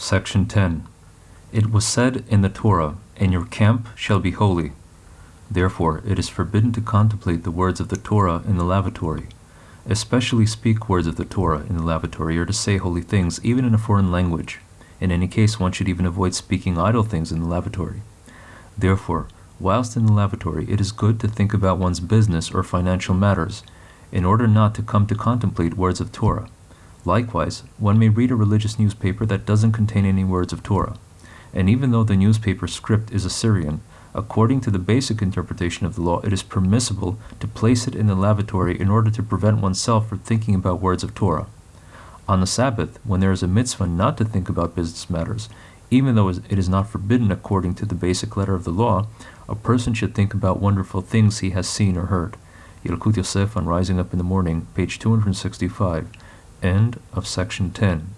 Section 10. It was said in the Torah, And your camp shall be holy. Therefore, it is forbidden to contemplate the words of the Torah in the lavatory, especially speak words of the Torah in the lavatory or to say holy things, even in a foreign language. In any case, one should even avoid speaking idle things in the lavatory. Therefore, whilst in the lavatory, it is good to think about one's business or financial matters, in order not to come to contemplate words of Torah. Likewise, one may read a religious newspaper that doesn't contain any words of Torah. And even though the newspaper script is Assyrian, according to the basic interpretation of the law, it is permissible to place it in the lavatory in order to prevent oneself from thinking about words of Torah. On the Sabbath, when there is a mitzvah not to think about business matters, even though it is not forbidden according to the basic letter of the law, a person should think about wonderful things he has seen or heard. Yalkut Yosef on Rising Up in the Morning, page 265, end of section 10.